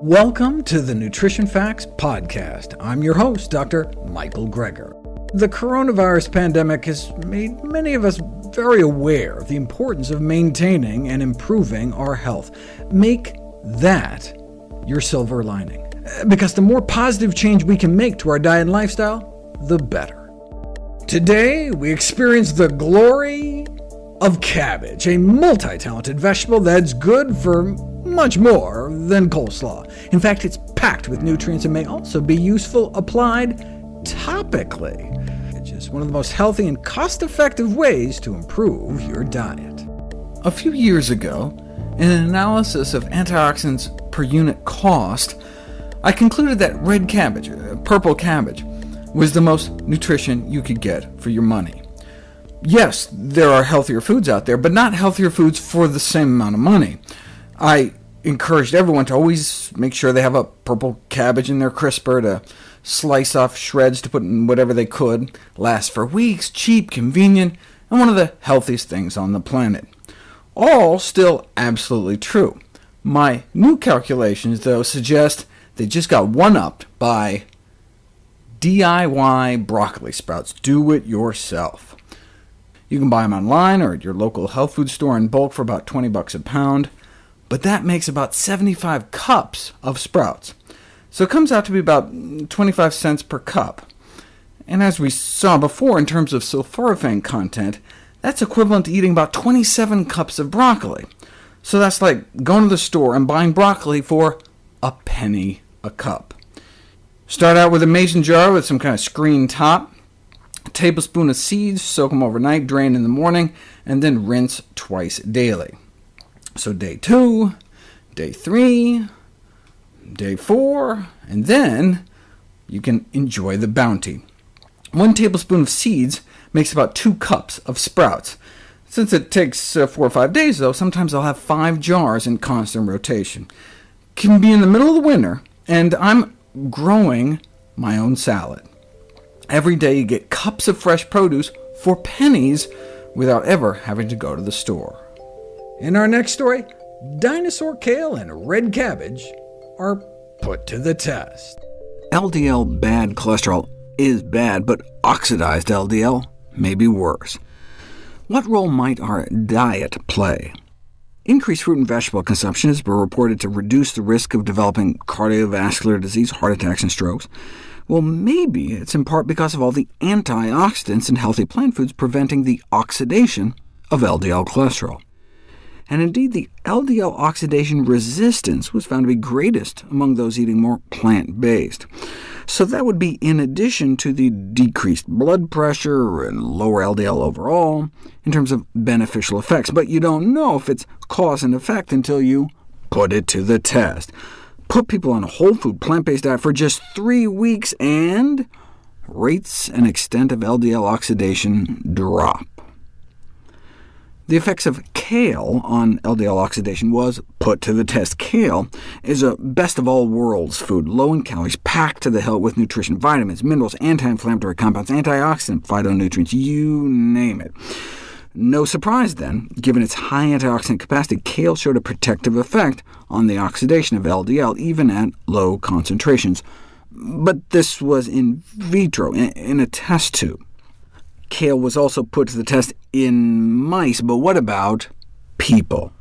Welcome to the Nutrition Facts Podcast. I'm your host, Dr. Michael Greger. The coronavirus pandemic has made many of us very aware of the importance of maintaining and improving our health. Make that your silver lining, because the more positive change we can make to our diet and lifestyle, the better. Today, we experience the glory of cabbage, a multi-talented vegetable that's good for much more than coleslaw. In fact, it's packed with nutrients and may also be useful applied topically. It's just one of the most healthy and cost-effective ways to improve your diet. A few years ago, in an analysis of antioxidants per unit cost, I concluded that red cabbage, uh, purple cabbage, was the most nutrition you could get for your money. Yes, there are healthier foods out there, but not healthier foods for the same amount of money. I encouraged everyone to always make sure they have a purple cabbage in their crisper to slice off shreds to put in whatever they could, last for weeks, cheap, convenient, and one of the healthiest things on the planet. All still absolutely true. My new calculations, though, suggest they just got one-upped by DIY broccoli sprouts. Do it yourself. You can buy them online or at your local health food store in bulk for about 20 bucks a pound, but that makes about 75 cups of sprouts. So it comes out to be about 25 cents per cup. And as we saw before in terms of sulforaphane content, that's equivalent to eating about 27 cups of broccoli. So that's like going to the store and buying broccoli for a penny a cup. Start out with a mason jar with some kind of screen top, a tablespoon of seeds, soak them overnight, drain in the morning, and then rinse twice daily. So day 2, day 3, day 4, and then you can enjoy the bounty. One tablespoon of seeds makes about 2 cups of sprouts. Since it takes uh, 4 or 5 days, though, sometimes I'll have 5 jars in constant rotation. Can be in the middle of the winter, and I'm growing my own salad. Every day you get cups of fresh produce for pennies without ever having to go to the store. In our next story, dinosaur kale and red cabbage are put to the test. LDL bad cholesterol is bad, but oxidized LDL may be worse. What role might our diet play? Increased fruit and vegetable consumption has been reported to reduce the risk of developing cardiovascular disease, heart attacks, and strokes. Well, maybe it's in part because of all the antioxidants in healthy plant foods preventing the oxidation of LDL cholesterol. And indeed, the LDL oxidation resistance was found to be greatest among those eating more plant-based. So that would be in addition to the decreased blood pressure and lower LDL overall, in terms of beneficial effects. But you don't know if it's cause and effect until you put it to the test. Put people on a whole food, plant-based diet for just three weeks, and rates and extent of LDL oxidation drop. The effects of kale on LDL oxidation was put to the test. Kale is a best-of-all-worlds food, low in calories, packed to the hilt with nutrition, vitamins, minerals, anti-inflammatory compounds, antioxidant, phytonutrients, you name it. No surprise, then, given its high antioxidant capacity, kale showed a protective effect on the oxidation of LDL, even at low concentrations. But this was in vitro, in a test tube. Kale was also put to the test in mice, but what about people?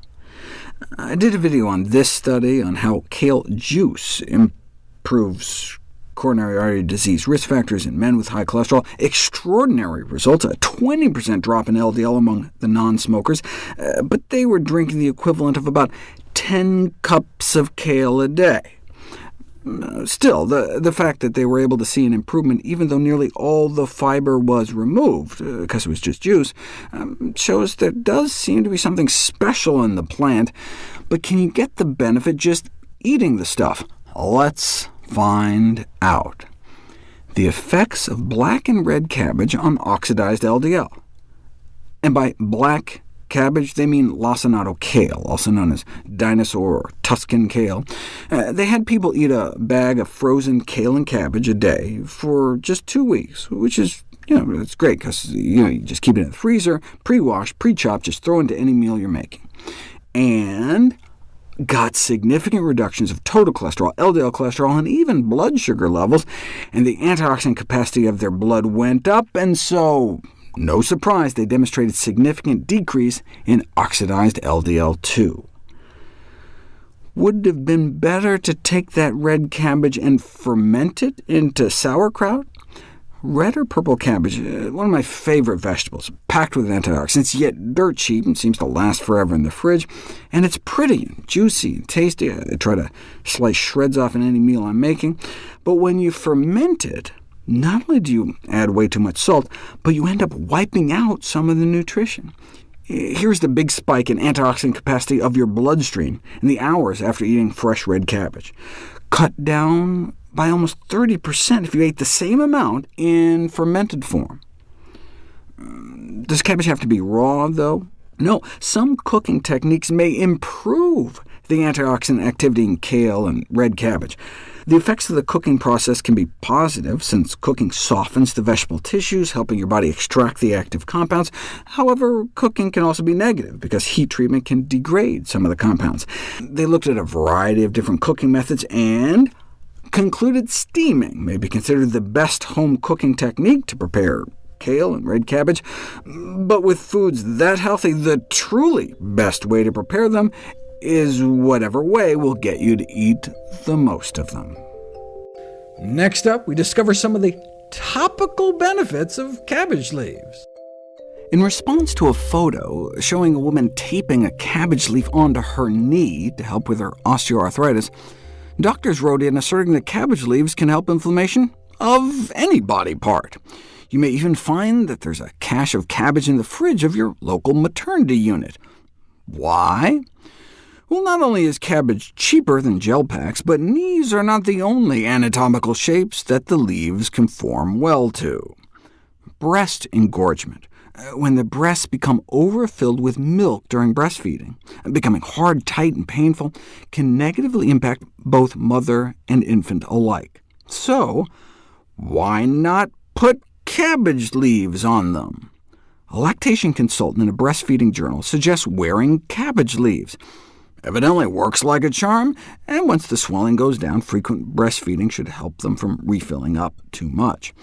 I did a video on this study, on how kale juice improves coronary artery disease risk factors in men with high cholesterol. Extraordinary results, a 20% drop in LDL among the non-smokers, uh, but they were drinking the equivalent of about 10 cups of kale a day. Still, the, the fact that they were able to see an improvement, even though nearly all the fiber was removed, because uh, it was just juice, um, shows there does seem to be something special in the plant. But can you get the benefit just eating the stuff? Let's find out. The effects of black and red cabbage on oxidized LDL. And by black cabbage, they mean lacinato kale, also known as dinosaur or Tuscan kale. Uh, they had people eat a bag of frozen kale and cabbage a day for just two weeks, which is you know, it's great, because you, know, you just keep it in the freezer, pre-wash, pre-chop, just throw into any meal you're making. And got significant reductions of total cholesterol, LDL cholesterol, and even blood sugar levels, and the antioxidant capacity of their blood went up, and so, no surprise, they demonstrated significant decrease in oxidized LDL too. Would it have been better to take that red cabbage and ferment it into sauerkraut? Red or purple cabbage, uh, one of my favorite vegetables, packed with antioxidants, yet dirt cheap and seems to last forever in the fridge. And it's pretty, and juicy, and tasty. I try to slice shreds off in any meal I'm making. But when you ferment it, not only do you add way too much salt, but you end up wiping out some of the nutrition. Here's the big spike in antioxidant capacity of your bloodstream in the hours after eating fresh red cabbage. Cut down by almost 30% if you ate the same amount in fermented form. Does cabbage have to be raw, though? No, some cooking techniques may improve the antioxidant activity in kale and red cabbage. The effects of the cooking process can be positive, since cooking softens the vegetable tissues, helping your body extract the active compounds. However, cooking can also be negative, because heat treatment can degrade some of the compounds. They looked at a variety of different cooking methods, and concluded steaming may be considered the best home cooking technique to prepare kale and red cabbage, but with foods that healthy, the truly best way to prepare them is whatever way will get you to eat the most of them. Next up, we discover some of the topical benefits of cabbage leaves. In response to a photo showing a woman taping a cabbage leaf onto her knee to help with her osteoarthritis, Doctors wrote in asserting that cabbage leaves can help inflammation of any body part. You may even find that there's a cache of cabbage in the fridge of your local maternity unit. Why? Well, not only is cabbage cheaper than gel packs, but knees are not the only anatomical shapes that the leaves conform well to. Breast engorgement uh, when the breasts become overfilled with milk during breastfeeding, becoming hard, tight, and painful, can negatively impact both mother and infant alike. So, why not put cabbage leaves on them? A lactation consultant in a breastfeeding journal suggests wearing cabbage leaves. Evidently works like a charm, and once the swelling goes down, frequent breastfeeding should help them from refilling up too much.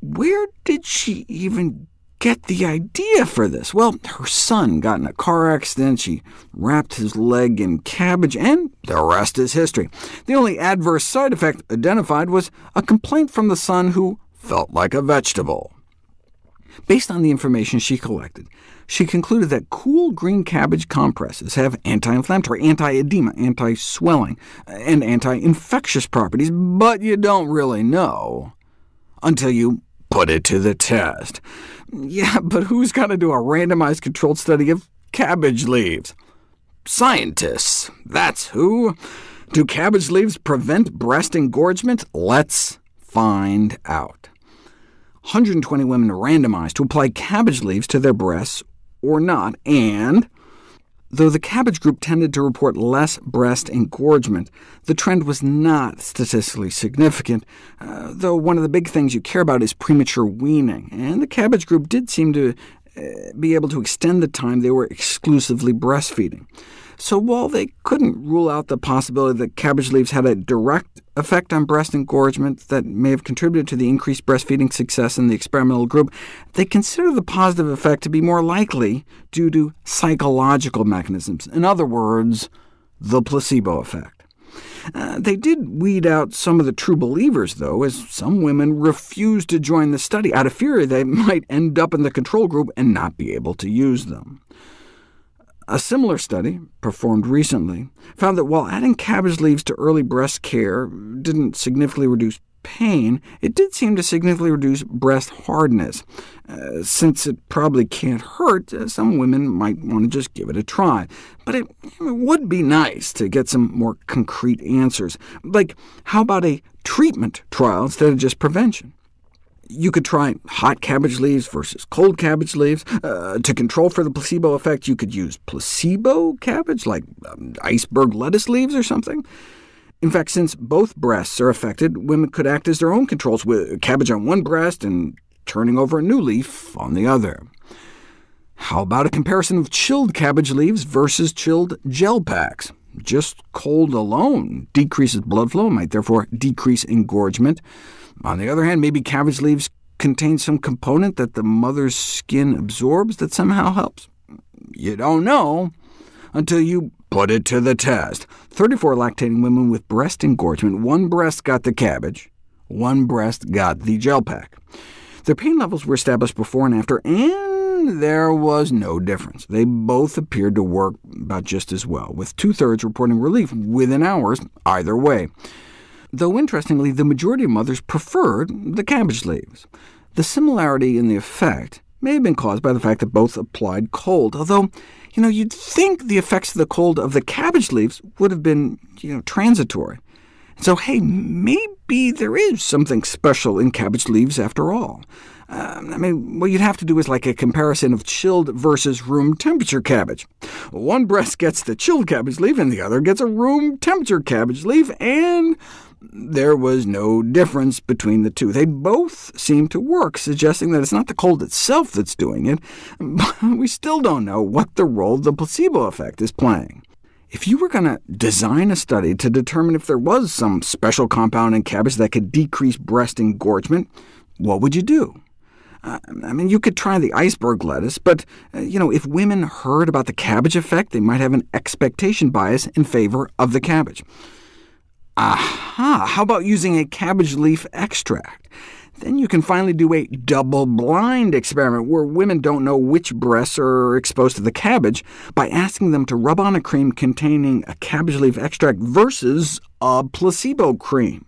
Where did she even get the idea for this? Well, her son got in a car accident, she wrapped his leg in cabbage, and the rest is history. The only adverse side effect identified was a complaint from the son who felt like a vegetable. Based on the information she collected, she concluded that cool green cabbage compresses have anti-inflammatory, anti-edema, anti-swelling, and anti-infectious properties, but you don't really know until you put it to the test. Yeah, but who's going to do a randomized controlled study of cabbage leaves? Scientists, that's who. Do cabbage leaves prevent breast engorgement? Let's find out. 120 women randomized to apply cabbage leaves to their breasts or not, and Though the cabbage group tended to report less breast engorgement, the trend was not statistically significant, uh, though one of the big things you care about is premature weaning, and the cabbage group did seem to uh, be able to extend the time they were exclusively breastfeeding. So while they couldn't rule out the possibility that cabbage leaves had a direct effect on breast engorgement that may have contributed to the increased breastfeeding success in the experimental group, they consider the positive effect to be more likely due to psychological mechanisms. In other words, the placebo effect. Uh, they did weed out some of the true believers, though, as some women refused to join the study out of fear they might end up in the control group and not be able to use them. A similar study, performed recently, found that while adding cabbage leaves to early breast care didn't significantly reduce pain, it did seem to significantly reduce breast hardness. Uh, since it probably can't hurt, uh, some women might want to just give it a try. But it, it would be nice to get some more concrete answers, like how about a treatment trial instead of just prevention? You could try hot cabbage leaves versus cold cabbage leaves. Uh, to control for the placebo effect, you could use placebo cabbage, like um, iceberg lettuce leaves or something. In fact, since both breasts are affected, women could act as their own controls, with cabbage on one breast and turning over a new leaf on the other. How about a comparison of chilled cabbage leaves versus chilled gel packs? Just cold alone decreases blood flow, might therefore decrease engorgement. On the other hand, maybe cabbage leaves contain some component that the mother's skin absorbs that somehow helps. You don't know until you put it to the test. 34 lactating women with breast engorgement, one breast got the cabbage, one breast got the gel pack. Their pain levels were established before and after, and there was no difference. They both appeared to work about just as well, with two-thirds reporting relief within hours either way. Though interestingly, the majority of mothers preferred the cabbage leaves. The similarity in the effect may have been caused by the fact that both applied cold, although you know, you'd think the effects of the cold of the cabbage leaves would have been you know, transitory. So, hey, maybe there is something special in cabbage leaves after all. Uh, I mean, what you'd have to do is like a comparison of chilled versus room temperature cabbage. One breast gets the chilled cabbage leaf, and the other gets a room temperature cabbage leaf, and there was no difference between the two. They both seem to work, suggesting that it's not the cold itself that's doing it, but we still don't know what the role the placebo effect is playing. If you were going to design a study to determine if there was some special compound in cabbage that could decrease breast engorgement, what would you do? Uh, I mean, you could try the iceberg lettuce, but uh, you know, if women heard about the cabbage effect, they might have an expectation bias in favor of the cabbage. Aha! How about using a cabbage leaf extract? Then you can finally do a double-blind experiment where women don't know which breasts are exposed to the cabbage by asking them to rub on a cream containing a cabbage leaf extract versus a placebo cream.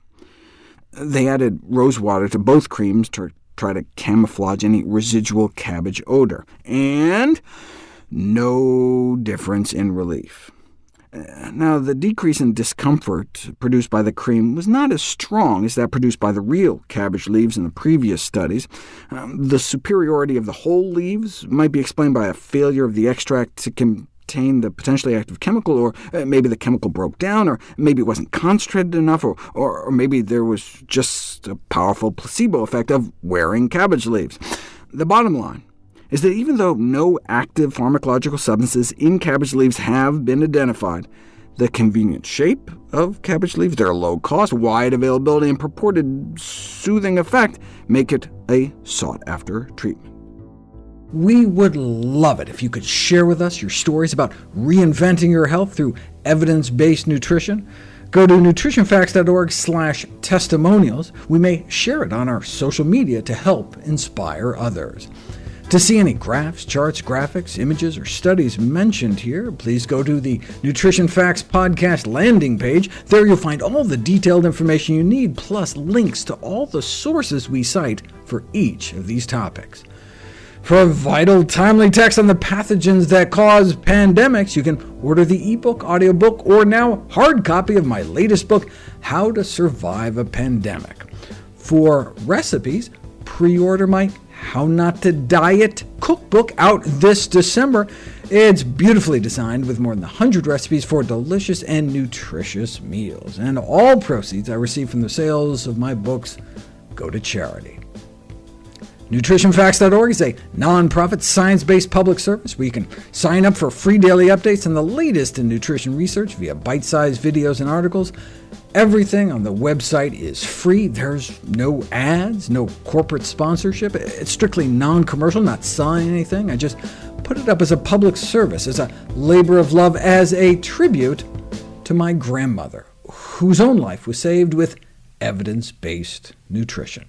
They added rose water to both creams to try to camouflage any residual cabbage odor, and no difference in relief. Now, the decrease in discomfort produced by the cream was not as strong as that produced by the real cabbage leaves in the previous studies. Um, the superiority of the whole leaves might be explained by a failure of the extract to contain the potentially active chemical, or uh, maybe the chemical broke down, or maybe it wasn't concentrated enough, or, or, or maybe there was just a powerful placebo effect of wearing cabbage leaves. The bottom line is that even though no active pharmacological substances in cabbage leaves have been identified, the convenient shape of cabbage leaves, their low cost, wide availability, and purported soothing effect make it a sought-after treatment. We would love it if you could share with us your stories about reinventing your health through evidence-based nutrition. Go to nutritionfacts.org testimonials. We may share it on our social media to help inspire others. To see any graphs, charts, graphics, images, or studies mentioned here, please go to the Nutrition Facts podcast landing page. There you'll find all the detailed information you need, plus links to all the sources we cite for each of these topics. For a vital, timely text on the pathogens that cause pandemics, you can order the ebook, audiobook, or now hard copy of my latest book, How to Survive a Pandemic. For recipes, pre-order my how Not to Diet cookbook out this December. It's beautifully designed with more than 100 recipes for delicious and nutritious meals, and all proceeds I receive from the sales of my books go to charity. NutritionFacts.org is a nonprofit, science-based public service where you can sign up for free daily updates on the latest in nutrition research via bite-sized videos and articles. Everything on the website is free. There's no ads, no corporate sponsorship. It's strictly non-commercial, not selling anything. I just put it up as a public service, as a labor of love, as a tribute to my grandmother, whose own life was saved with evidence-based nutrition.